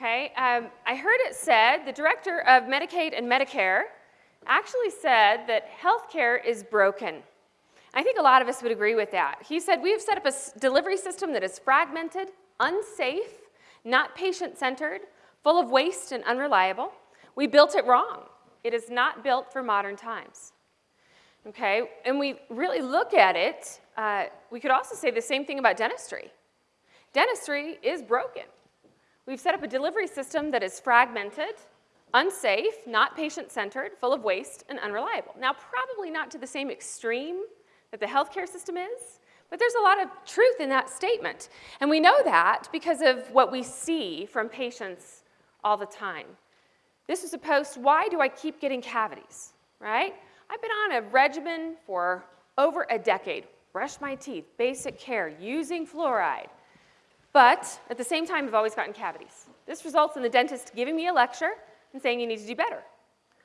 Okay, um, I heard it said, the director of Medicaid and Medicare actually said that healthcare is broken. I think a lot of us would agree with that. He said, we have set up a delivery system that is fragmented, unsafe, not patient-centered, full of waste and unreliable. We built it wrong. It is not built for modern times. Okay, and we really look at it, uh, we could also say the same thing about dentistry. Dentistry is broken. We've set up a delivery system that is fragmented, unsafe, not patient-centered, full of waste, and unreliable. Now, probably not to the same extreme that the healthcare system is, but there's a lot of truth in that statement. And we know that because of what we see from patients all the time. This is a post, why do I keep getting cavities, right? I've been on a regimen for over a decade. Brush my teeth, basic care, using fluoride. But at the same time, I've always gotten cavities. This results in the dentist giving me a lecture and saying you need to do better.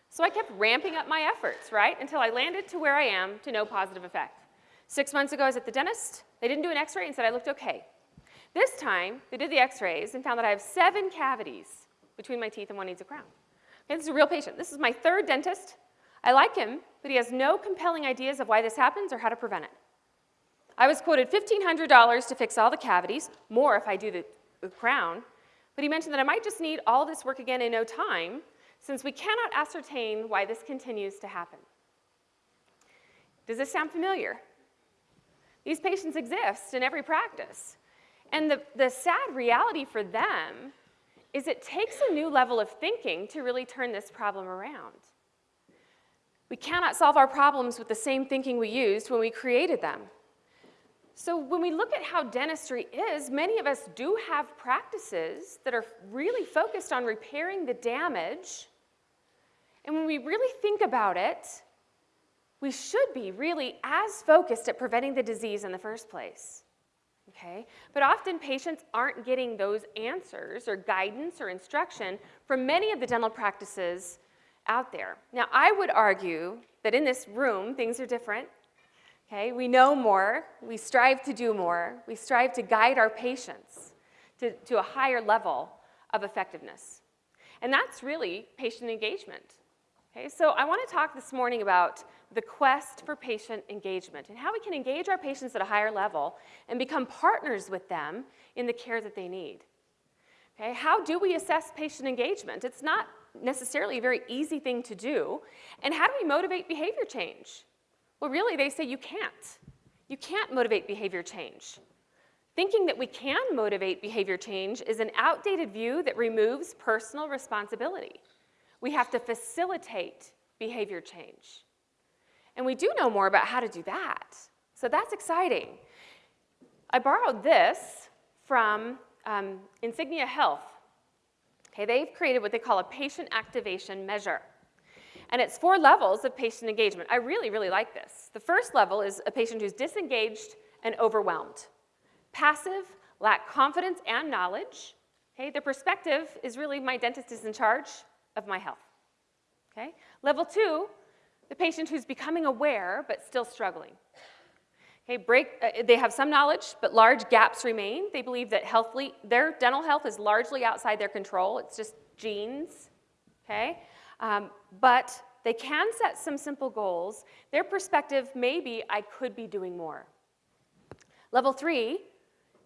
So I kept ramping up my efforts, right, until I landed to where I am to no positive effect. Six months ago, I was at the dentist. They didn't do an x-ray and said I looked okay. This time, they did the x-rays and found that I have seven cavities between my teeth and one needs a crown. Okay, this is a real patient. This is my third dentist. I like him, but he has no compelling ideas of why this happens or how to prevent it. I was quoted $1,500 to fix all the cavities, more if I do the, the crown, but he mentioned that I might just need all this work again in no time, since we cannot ascertain why this continues to happen. Does this sound familiar? These patients exist in every practice. And the, the sad reality for them is it takes a new level of thinking to really turn this problem around. We cannot solve our problems with the same thinking we used when we created them. So when we look at how dentistry is, many of us do have practices that are really focused on repairing the damage. And when we really think about it, we should be really as focused at preventing the disease in the first place. Okay? But often patients aren't getting those answers or guidance or instruction from many of the dental practices out there. Now, I would argue that in this room, things are different. Okay, we know more, we strive to do more, we strive to guide our patients to, to a higher level of effectiveness. And that's really patient engagement. Okay, so I want to talk this morning about the quest for patient engagement and how we can engage our patients at a higher level and become partners with them in the care that they need. Okay, how do we assess patient engagement? It's not necessarily a very easy thing to do. And how do we motivate behavior change? Well, really, they say you can't. You can't motivate behavior change. Thinking that we can motivate behavior change is an outdated view that removes personal responsibility. We have to facilitate behavior change. And we do know more about how to do that. So that's exciting. I borrowed this from um, Insignia Health. Okay, they've created what they call a patient activation measure. And it's four levels of patient engagement. I really, really like this. The first level is a patient who's disengaged and overwhelmed. Passive, lack confidence and knowledge. Okay, their perspective is really my dentist is in charge of my health. Okay? Level two, the patient who's becoming aware but still struggling. Okay, break, uh, they have some knowledge, but large gaps remain. They believe that healthly, their dental health is largely outside their control. It's just genes. Okay? Um, but they can set some simple goals. Their perspective may be, I could be doing more. Level three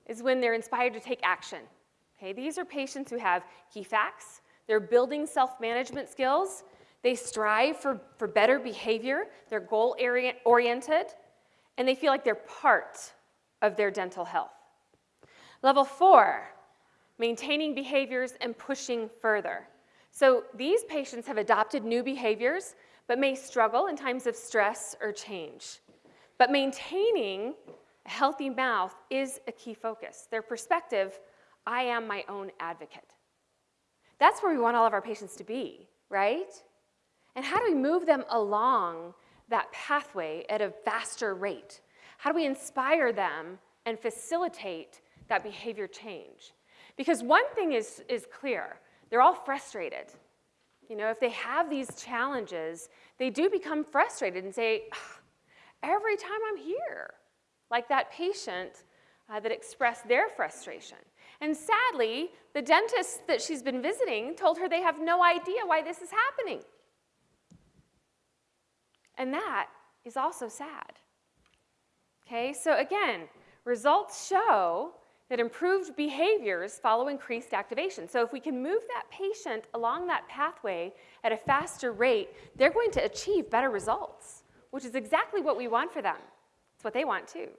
is when they're inspired to take action. Okay, these are patients who have key facts, they're building self-management skills, they strive for, for better behavior, they're goal-oriented, and they feel like they're part of their dental health. Level four, maintaining behaviors and pushing further. So these patients have adopted new behaviors, but may struggle in times of stress or change. But maintaining a healthy mouth is a key focus. Their perspective, I am my own advocate. That's where we want all of our patients to be, right? And how do we move them along that pathway at a faster rate? How do we inspire them and facilitate that behavior change? Because one thing is, is clear, they're all frustrated. You know, if they have these challenges, they do become frustrated and say, every time I'm here, like that patient uh, that expressed their frustration. And sadly, the dentist that she's been visiting told her they have no idea why this is happening. And that is also sad. Okay, so again, results show that improved behaviors follow increased activation. So if we can move that patient along that pathway at a faster rate, they're going to achieve better results, which is exactly what we want for them. It's what they want too.